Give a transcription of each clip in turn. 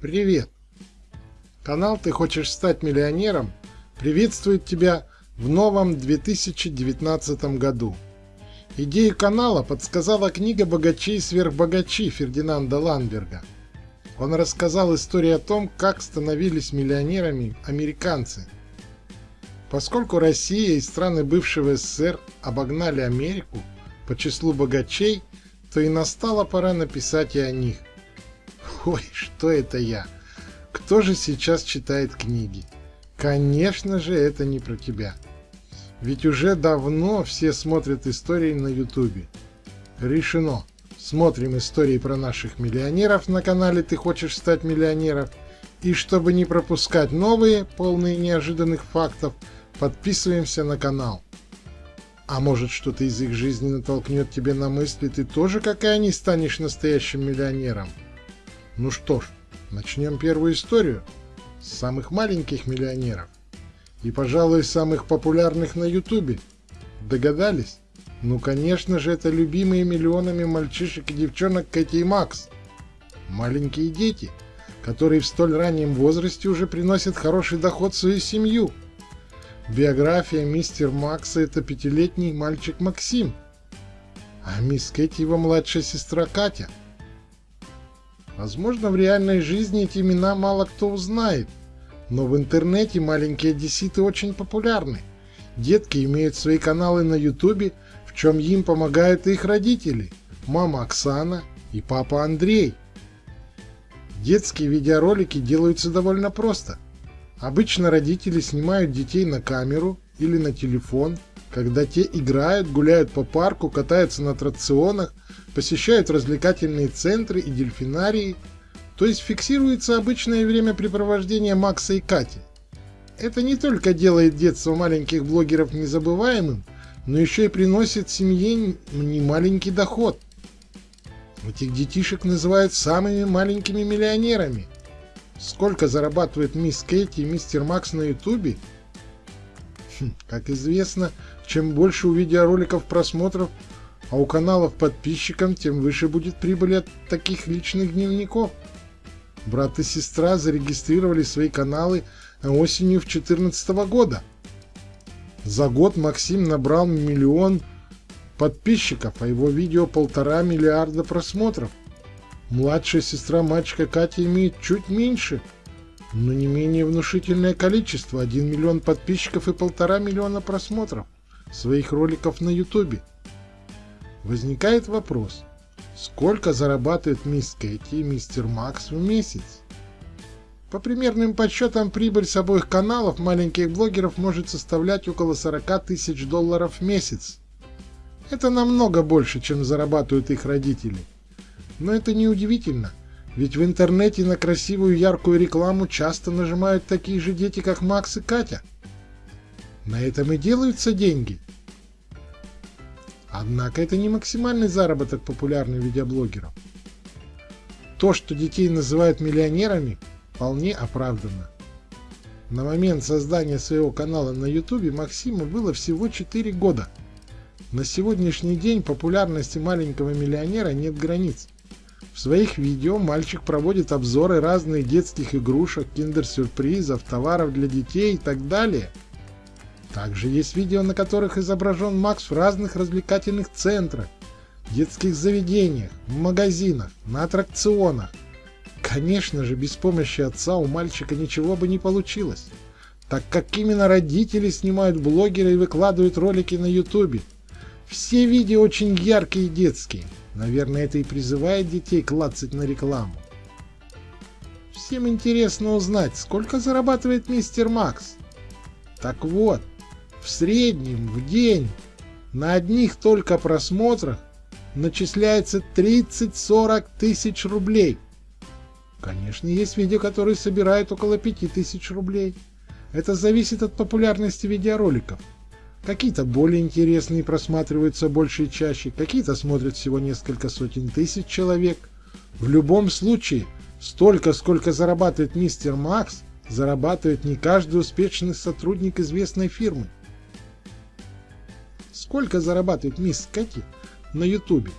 Привет! Канал «Ты хочешь стать миллионером» приветствует тебя в новом 2019 году. Идею канала подсказала книга «Богачи и сверхбогачи» Фердинанда Ланберга. Он рассказал историю о том, как становились миллионерами американцы. Поскольку Россия и страны бывшего СССР обогнали Америку по числу богачей, то и настала пора написать и о них. Ой, что это я? Кто же сейчас читает книги? Конечно же, это не про тебя. Ведь уже давно все смотрят истории на ютубе. Решено. Смотрим истории про наших миллионеров на канале «Ты хочешь стать миллионером». И чтобы не пропускать новые, полные неожиданных фактов, подписываемся на канал. А может что-то из их жизни натолкнет тебе на мысли, ты тоже, как и они, станешь настоящим миллионером. Ну что ж, начнем первую историю с самых маленьких миллионеров. И, пожалуй, самых популярных на ютубе. Догадались? Ну, конечно же, это любимые миллионами мальчишек и девчонок Кэти и Макс. Маленькие дети, которые в столь раннем возрасте уже приносят хороший доход в свою семью. Биография мистер Макса – это пятилетний мальчик Максим, а мисс Кэти – его младшая сестра Катя – Возможно, в реальной жизни эти имена мало кто узнает, но в интернете маленькие одесситы очень популярны. Детки имеют свои каналы на ютубе, в чем им помогают их родители, мама Оксана и папа Андрей. Детские видеоролики делаются довольно просто. Обычно родители снимают детей на камеру или на телефон, когда те играют, гуляют по парку, катаются на аттракционах, посещают развлекательные центры и дельфинарии, то есть фиксируется обычное времяпрепровождение Макса и Кати. Это не только делает детство маленьких блогеров незабываемым, но еще и приносит семье немаленький доход. Этих детишек называют самыми маленькими миллионерами. Сколько зарабатывает мисс Кэти и мистер Макс на ютубе? Хм, как известно, чем больше у видеороликов просмотров, а у каналов подписчикам, тем выше будет прибыль от таких личных дневников. Брат и сестра зарегистрировали свои каналы осенью в 2014 года. За год Максим набрал миллион подписчиков, а его видео полтора миллиарда просмотров. Младшая сестра мальчика Катя имеет чуть меньше, но не менее внушительное количество – 1 миллион подписчиков и полтора миллиона просмотров своих роликов на ютубе. Возникает вопрос, сколько зарабатывает мисс Кэти и мистер Макс в месяц? По примерным подсчетам, прибыль с обоих каналов маленьких блогеров может составлять около 40 тысяч долларов в месяц. Это намного больше, чем зарабатывают их родители. Но это не удивительно, ведь в интернете на красивую яркую рекламу часто нажимают такие же дети, как Макс и Катя. На этом и делаются деньги. Однако это не максимальный заработок популярных видеоблогеров. То, что детей называют миллионерами, вполне оправдано. На момент создания своего канала на YouTube Максиму было всего 4 года. На сегодняшний день популярности маленького миллионера нет границ. В своих видео мальчик проводит обзоры разных детских игрушек, киндер-сюрпризов, товаров для детей и так далее – также есть видео, на которых изображен Макс в разных развлекательных центрах, детских заведениях, магазинах, на аттракционах. Конечно же, без помощи отца у мальчика ничего бы не получилось, так как именно родители снимают блогеры и выкладывают ролики на ютубе. Все видео очень яркие и детские. Наверное, это и призывает детей клацать на рекламу. Всем интересно узнать, сколько зарабатывает мистер Макс. Так вот, в среднем в день на одних только просмотрах начисляется 30-40 тысяч рублей. Конечно, есть видео, которые собирают около 5 тысяч рублей. Это зависит от популярности видеороликов. Какие-то более интересные просматриваются больше и чаще, какие-то смотрят всего несколько сотен тысяч человек. В любом случае, столько, сколько зарабатывает мистер Макс, зарабатывает не каждый успешный сотрудник известной фирмы. Сколько зарабатывает мисс Кэти на ютубе?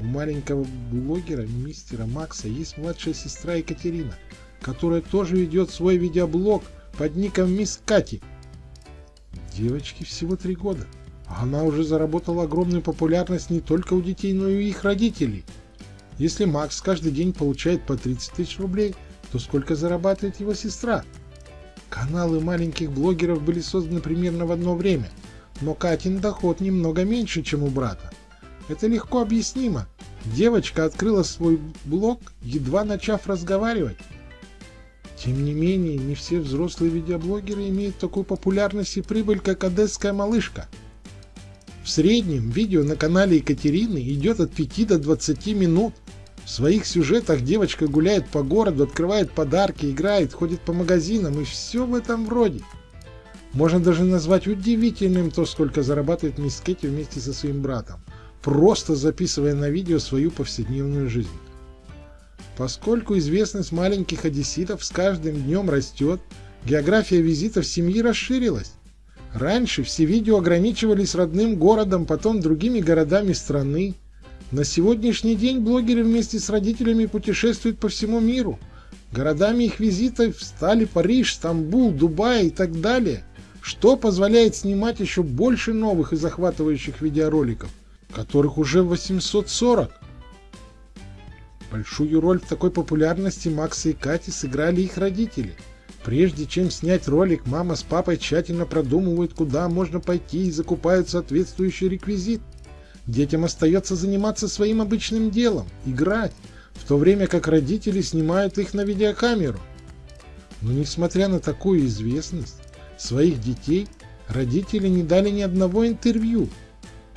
У маленького блогера мистера Макса есть младшая сестра Екатерина. которая тоже ведет свой видеоблог под ником Мисс Кати. Девочке всего три года, а она уже заработала огромную популярность не только у детей, но и у их родителей. Если Макс каждый день получает по 30 тысяч рублей, то сколько зарабатывает его сестра? Каналы маленьких блогеров были созданы примерно в одно время, но Катин доход немного меньше, чем у брата. Это легко объяснимо. Девочка открыла свой блог, едва начав разговаривать. Тем не менее, не все взрослые видеоблогеры имеют такую популярность и прибыль, как одесская малышка. В среднем видео на канале Екатерины идет от 5 до 20 минут. В своих сюжетах девочка гуляет по городу, открывает подарки, играет, ходит по магазинам и все в этом роде. Можно даже назвать удивительным то, сколько зарабатывает мисс Кэти вместе со своим братом, просто записывая на видео свою повседневную жизнь. Поскольку известность маленьких одесситов с каждым днем растет, география визитов семьи расширилась. Раньше все видео ограничивались родным городом, потом другими городами страны. На сегодняшний день блогеры вместе с родителями путешествуют по всему миру. Городами их визитов стали Париж, Стамбул, Дубай и так далее, что позволяет снимать еще больше новых и захватывающих видеороликов, которых уже 840. Большую роль в такой популярности Макса и Кати сыграли их родители. Прежде чем снять ролик, мама с папой тщательно продумывают, куда можно пойти и закупают соответствующий реквизит. Детям остается заниматься своим обычным делом – играть, в то время как родители снимают их на видеокамеру. Но несмотря на такую известность своих детей, родители не дали ни одного интервью –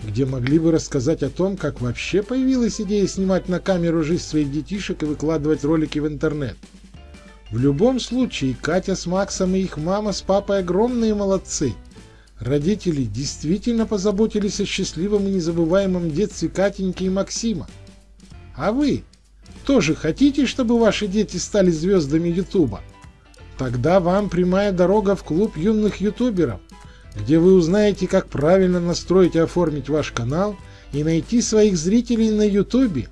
где могли бы рассказать о том, как вообще появилась идея снимать на камеру жизнь своих детишек и выкладывать ролики в интернет. В любом случае, Катя с Максом и их мама с папой огромные молодцы. Родители действительно позаботились о счастливом и незабываемом детстве Катеньки и Максима. А вы тоже хотите, чтобы ваши дети стали звездами Ютуба? Тогда вам прямая дорога в клуб юных ютуберов где вы узнаете, как правильно настроить и оформить ваш канал и найти своих зрителей на YouTube